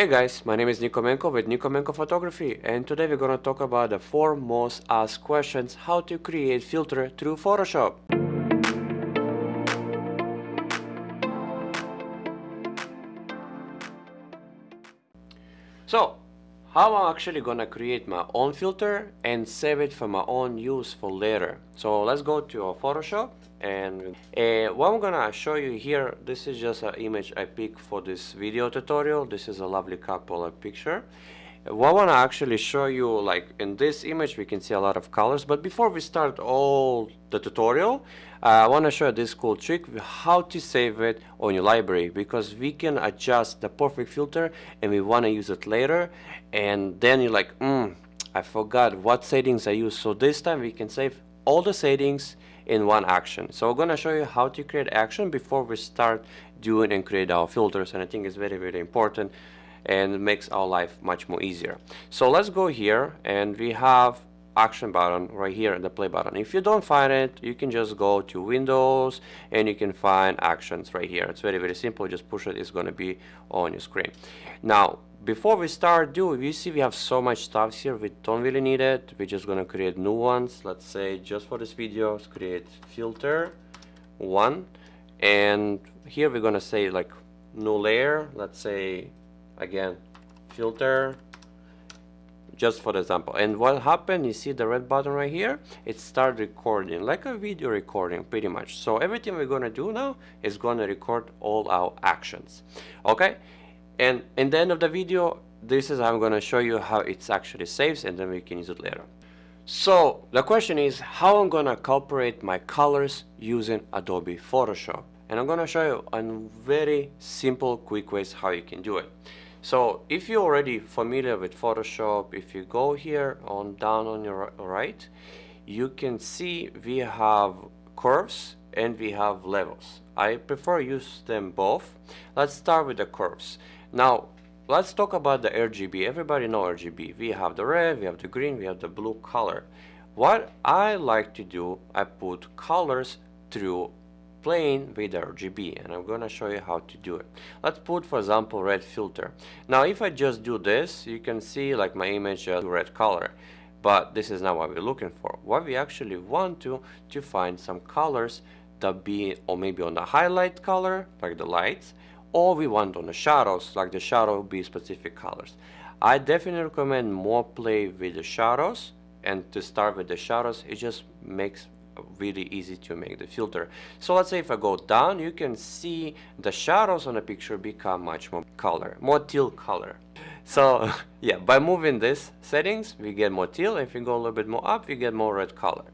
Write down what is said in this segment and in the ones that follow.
Hey guys, my name is Nikomenko with Nikomenko Photography and today we're gonna talk about the 4 most asked questions how to create filter through Photoshop. So, how I'm actually gonna create my own filter and save it for my own use for later. So let's go to Photoshop and uh, what I'm gonna show you here this is just an image I picked for this video tutorial. This is a lovely couple picture. What I want to actually show you like in this image we can see a lot of colors. But before we start all the tutorial uh, I want to show you this cool trick how to save it on your library. Because we can adjust the perfect filter and we want to use it later. And then you're like mm, I forgot what settings I use. So this time we can save all the settings in one action. So I'm going to show you how to create action before we start doing and create our filters and I think it's very very important and makes our life much more easier. So let's go here and we have action button right here the play button. If you don't find it you can just go to windows and you can find actions right here. It's very very simple. Just push it. It's going to be on your screen. Now before we start do you see we have so much stuff here we don't really need it. We're just to create new ones. Let's say just for this video let's create filter one. And here we're to say like new layer. Let's say again filter just for example. And what happened you see the red button right here? It start recording like a video recording pretty much. So everything we're to do now is to record all our actions. Okay and in the end of the video this is I'm going to show you how it's actually saves and then we can use it later so the question is how I'm going to incorporate my colors using Adobe Photoshop? And I'm going to show you in very simple quick ways how you can do it. So if you're already familiar with Photoshop if you go here on down on your right you can see we have curves and we have levels. I prefer use them both. Let's start with the curves now, let's talk about the RGB. Everybody know RGB. We have the red, we have the green, we have the blue color. What I like to do, I put colors through playing with RGB and I'm gonna show you how to do it. Let's put for example red filter. Now if I just do this you can see like my image has red color but this is not what we're looking for. What we actually want to to find some colors that be or maybe on the highlight color like the lights or we want on the shadows like the shadow be specific colors. I definitely recommend more play with the shadows and to start with the shadows it just makes really easy to make the filter. So let's say if I go down you can see the shadows on the picture become much more color more teal color. So yeah by moving this settings we get more teal. If you go a little bit more up you get more red color.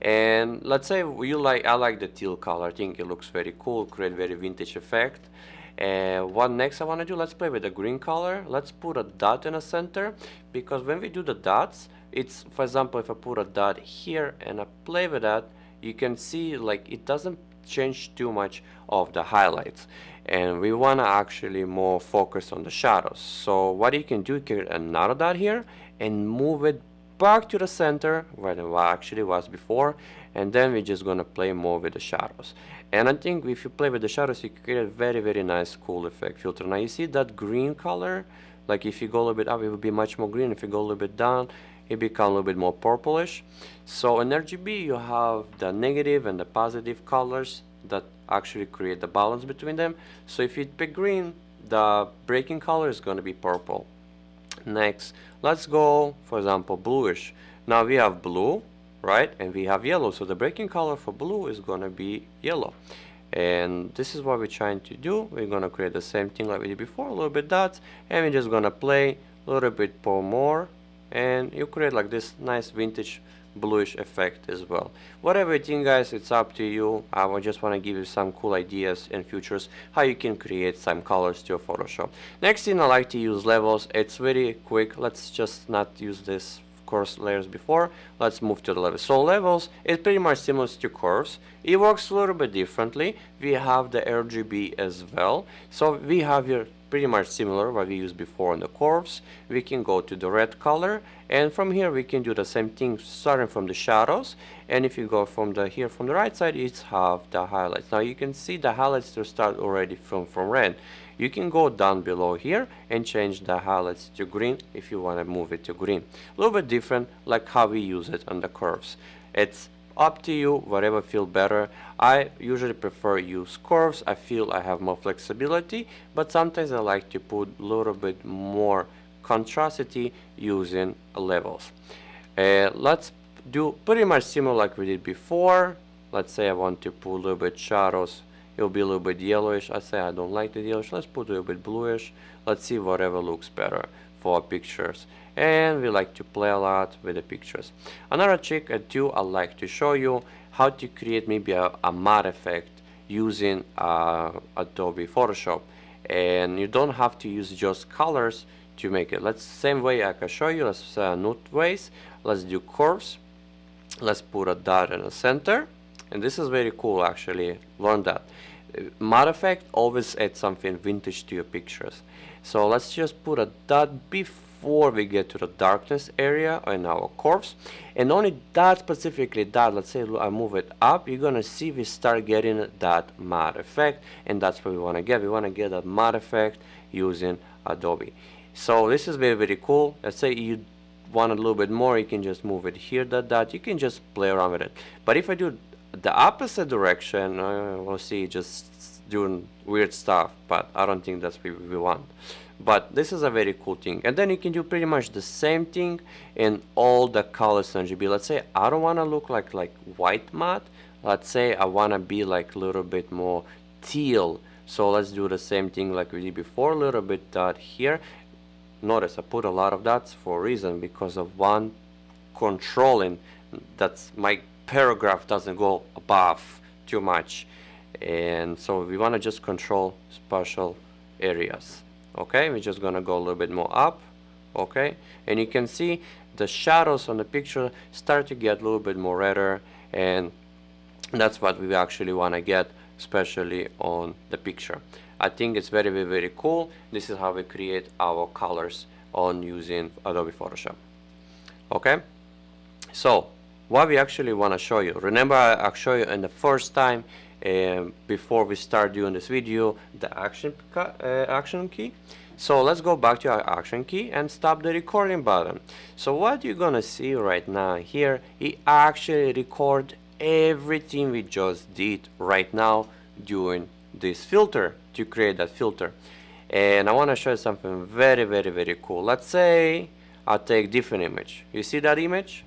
And let's say you like I like the teal color. I think it looks very cool create very vintage effect and what next I want to do? Let's play with the green color. Let's put a dot in the center because when we do the dots it's for example if I put a dot here and I play with that you can see like it doesn't change too much of the highlights. And we want to actually more focus on the shadows. So what you can do can another dot here and move it back to the center where it actually was before and then we're just gonna play more with the shadows and I think if you play with the shadows you create a very very nice cool effect filter. Now you see that green color? Like if you go a little bit up it will be much more green. If you go a little bit down it become a little bit more purplish. So in RGB you have the negative and the positive colors that actually create the balance between them. So if you pick green the breaking color is going to be purple. Next let's go for example bluish. Now we have blue right? And we have yellow. So the breaking color for blue is gonna be yellow. And this is what we're trying to do. We're gonna create the same thing like we did before a little bit dots. And we're just gonna play a little bit more and you create like this nice vintage bluish effect as well. Whatever you think guys it's up to you. I just want to give you some cool ideas and features how you can create some colors to your Photoshop. Next thing I like to use levels. It's very quick. Let's just not use this curves layers before. Let's move to the level. so levels is pretty much similar to curves it works a little bit differently. We have the RGB as well. So we have here pretty much similar what we used before on the curves. We can go to the red color and from here we can do the same thing starting from the shadows. And if you go from the here from the right side it's have the highlights. Now you can see the highlights to start already from from red. You can go down below here and change the highlights to green if you want to move it to green. A little bit different like how we use it on the curves. It's up to you whatever feel better. I usually prefer use curves. I feel I have more flexibility but sometimes I like to put a little bit more contrasty using levels. Uh, let's do pretty much similar like we did before. Let's say I want to put a little bit shadows. It'll be a little bit yellowish. I say I don't like the yellowish. Let's put a little bit bluish. Let's see whatever looks better for pictures. And we like to play a lot with the pictures. Another trick I do I like to show you how to create maybe a, a matte effect using uh, Adobe Photoshop. And you don't have to use just colors to make it. Let's same way I can show you let's uh, nude ways. Let's do curves. Let's put a dot in the center. And this is very cool actually. Learn that matte effect always add something vintage to your pictures. So let's just put a dot before we get to the darkness area in our curves. And only that specifically that let's say I move it up you're gonna see we start getting that matte effect and that's what we want to get. We want to get that matte effect using Adobe. So this is very very cool. Let's say you want a little bit more you can just move it here that that you can just play around with it. But if I do the opposite direction uh, we'll see just doing weird stuff but I don't think that's what we want. But this is a very cool thing. And then you can do pretty much the same thing in all the colors in RGB let's say I don't want to look like like white matte. Let's say I want to be like a little bit more teal. So let's do the same thing like we did before a little bit dot here. Notice I put a lot of dots for a reason because of one controlling that's my paragraph doesn't go above too much. And so we want to just control special areas. Okay we're just gonna go a little bit more up. Okay and you can see the shadows on the picture start to get a little bit more redder and that's what we actually want to get especially on the picture. I think it's very very very cool. This is how we create our colors on using Adobe Photoshop. Okay so what we actually want to show you. Remember I, show you in the first time um, before we start doing this video the action uh, action key. So let's go back to our action key and stop the recording button. So what you're gonna see right now here it actually record everything we just did right now during this filter to create that filter. And I want to show you something very very very cool. Let's say I take different image. You see that image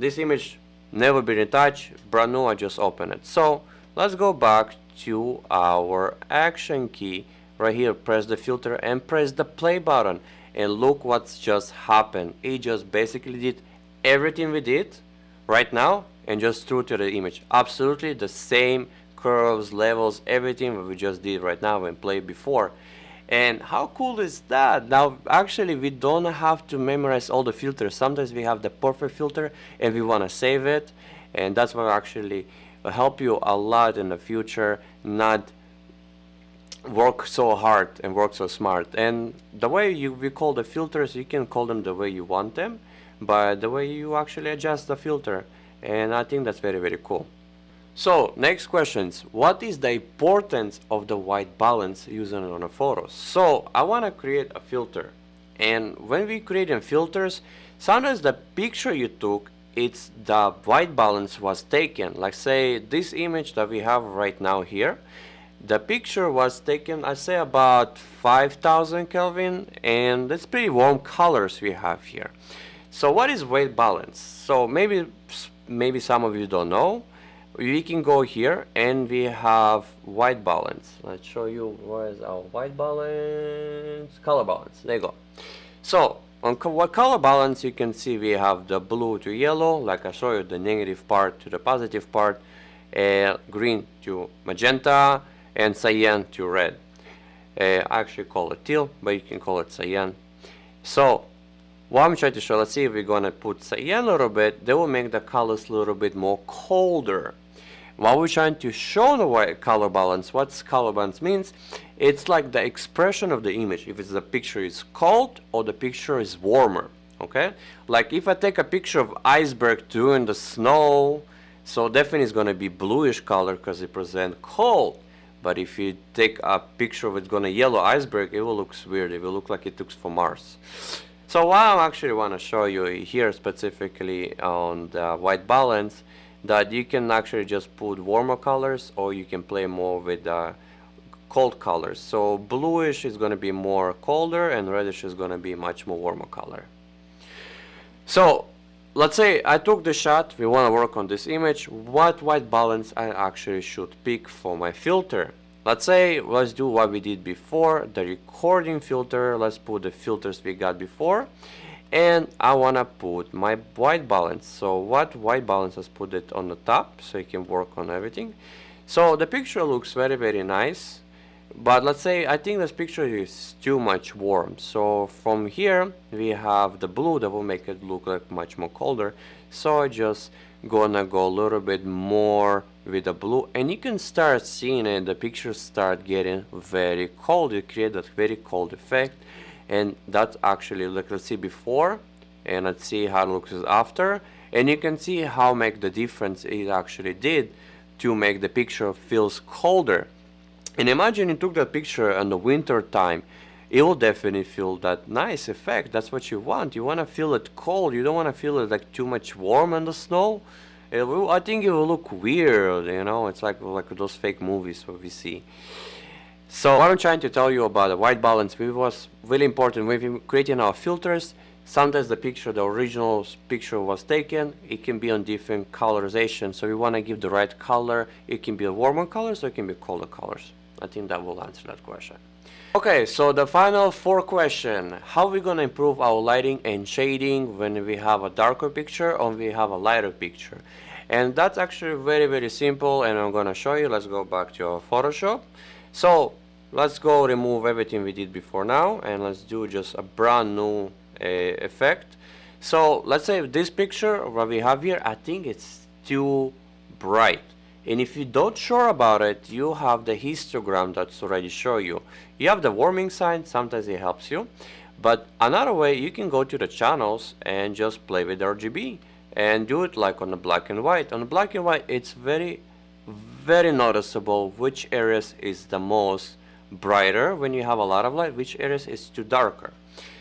this image never been touched brand new I just open it. So let's go back to our action key. Right here press the filter and press the play button. And look what's just happened. It just basically did everything we did right now and just threw to the image. Absolutely the same curves levels everything that we just did right now and played before and how cool is that? Now actually we don't have to memorize all the filters. Sometimes we have the perfect filter and we want to save it. And that's what actually will help you a lot in the future not work so hard and work so smart. And the way you we call the filters you can call them the way you want them but the way you actually adjust the filter. And I think that's very very cool so next questions. What is the importance of the white balance using on a photo? So I want to create a filter. And when we create filters sometimes the picture you took it's the white balance was taken. Like say this image that we have right now here the picture was taken I say about 5000 Kelvin and it's pretty warm colors we have here. So what is white balance? So maybe maybe some of you don't know we can go here and we have white balance. Let's show you where is our white balance. Color balance. There you go. So on co what color balance you can see we have the blue to yellow. Like I show you the negative part to the positive part uh, green to magenta and cyan to red. Uh, I actually call it teal but you can call it cyan. So what I'm trying to show, let's see if we're gonna put cyan a little bit, that will make the colors a little bit more colder. While we're trying to show the white color balance, what's color balance means? It's like the expression of the image, if it's the picture is cold or the picture is warmer, okay? Like if I take a picture of iceberg during the snow, so definitely it's gonna be bluish color because it present cold. but if you take a picture of it's gonna yellow iceberg it will look weird it will look like it looks from Mars so what I actually want to show you here specifically on the white balance that you can actually just put warmer colors or you can play more with the cold colors. So bluish is going to be more colder and reddish is going to be much more warmer color. So let's say I took the shot we want to work on this image what white balance I actually should pick for my filter? Let's say let's do what we did before the recording filter let's put the filters we got before and I wanna put my white balance. So what white balance? Let's put it on the top so you can work on everything. So the picture looks very very nice but let's say I think this picture is too much warm. So from here we have the blue that will make it look like much more colder. So I just gonna go a little bit more with the blue. And you can start seeing it. The pictures start getting very cold. You create that very cold effect and that's actually like let's see before and let's see how it looks after. And you can see how make the difference it actually did to make the picture feels colder. And imagine you took that picture in the winter time it will definitely feel that nice effect. That's what you want. You want to feel it cold. You don't want to feel it like too much warm in the snow. Will, I think it will look weird, you know, it's like like those fake movies what we see. So what I'm trying to tell you about the white balance it was really important when creating our filters. Sometimes the picture, the original picture was taken, it can be on different colorization. So we want to give the right color. It can be warmer color, so it can be colder colors. I think that will answer that question. Okay, so the final four question. How are we going to improve our lighting and shading when we have a darker picture or we have a lighter picture? And that's actually very, very simple and I'm going to show you. Let's go back to our Photoshop. So let's go remove everything we did before now and let's do just a brand new uh, effect. So let's say this picture, what we have here, I think it's too bright. And if you don't sure about it you have the histogram that's already show you. You have the warming sign sometimes it helps you. But another way you can go to the channels and just play with RGB and do it like on the black and white. On the black and white it's very very noticeable which areas is the most brighter when you have a lot of light which areas is too darker.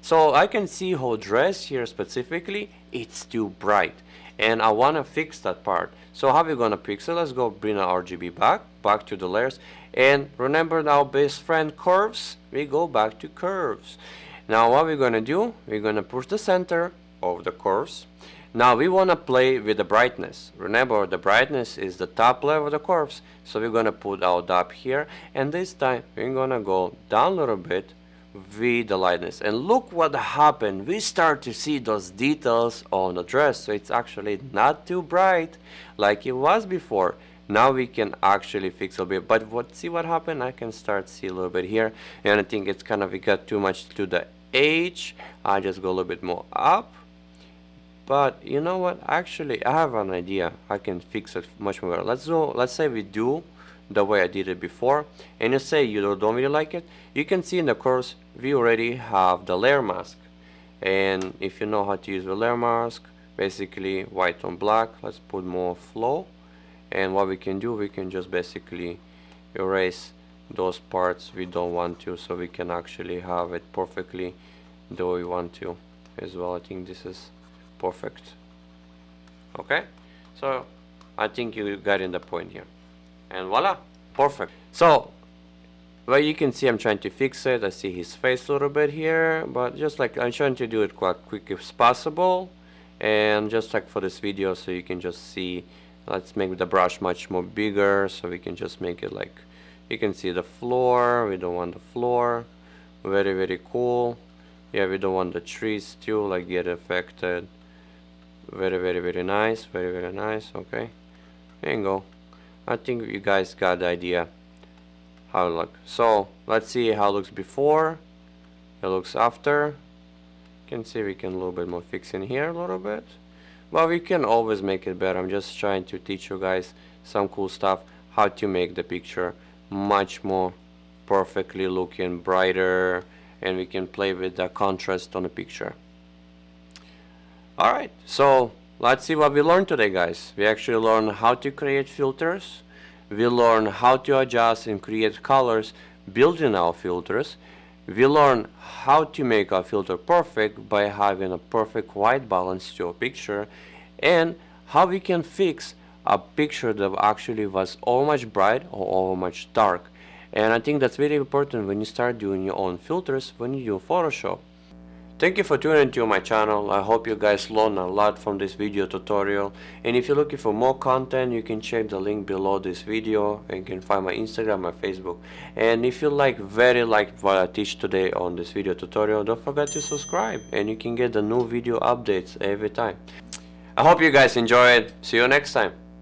So I can see how dress here specifically it's too bright. And I want to fix that part. So how we gonna fix it? Let's go bring our RGB back back to the layers. And remember our best friend curves. We go back to curves. Now what we're gonna do? We're gonna push the center of the curves now we want to play with the brightness. Remember the brightness is the top level of the curves so we're gonna put our dot here and this time we're gonna go down a little bit with the lightness. And look what happened. We start to see those details on the dress so it's actually not too bright like it was before. Now we can actually fix a bit. But what see what happened? I can start see a little bit here and I think it's kind of it got too much to the edge. I just go a little bit more up but you know what? Actually I have an idea. I can fix it much more let's do let's say we do the way I did it before and you say you don't really like it. You can see in the curves we already have the layer mask. And if you know how to use the layer mask basically white on black let's put more flow. And what we can do we can just basically erase those parts we don't want to so we can actually have it perfectly the way we want to as well. I think this is perfect. Okay? So I think you got in the point here. And voila perfect. So well you can see I'm trying to fix it. I see his face a little bit here but just like I'm trying to do it quite quick as possible. And just like for this video so you can just see let's make the brush much more bigger. So we can just make it like you can see the floor. We don't want the floor. Very very cool. Yeah we don't want the trees too like get affected very very very nice very very nice okay there you go I think you guys got the idea how it looks. So let's see how it looks before. It looks after. You can see we can a little bit more fix in here a little bit. But we can always make it better. I'm just trying to teach you guys some cool stuff how to make the picture much more perfectly looking brighter and we can play with the contrast on the picture. Alright, so let's see what we learned today guys we actually learned how to create filters we learn how to adjust and create colors building our filters. We learn how to make our filter perfect by having a perfect white balance to a picture and how we can fix a picture that actually was all much bright or all much dark and I think that's very important when you start doing your own filters when you do Photoshop. Thank you for tuning to my channel. I hope you guys learned a lot from this video tutorial. And if you're looking for more content, you can check the link below this video. And you can find my Instagram, my Facebook. And if you like, very like what I teach today on this video tutorial, don't forget to subscribe. And you can get the new video updates every time. I hope you guys enjoy it. See you next time.